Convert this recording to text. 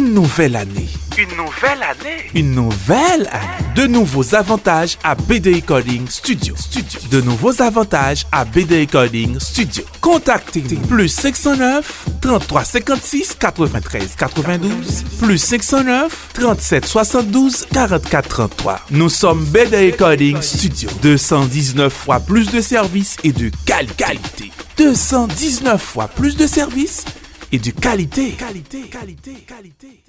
Une nouvelle année. Une nouvelle année. Une nouvelle année. De nouveaux avantages à BD Coding Studio. Studio. De nouveaux avantages à BD Coding Studio. Contactez plus 509 33 56 93 92 plus 509 37 72 44 33. Nous sommes BD Coding Studio. 219 fois plus de services et de qualité. 219 fois plus de services et de qualité. Qualité, qualité, qualité.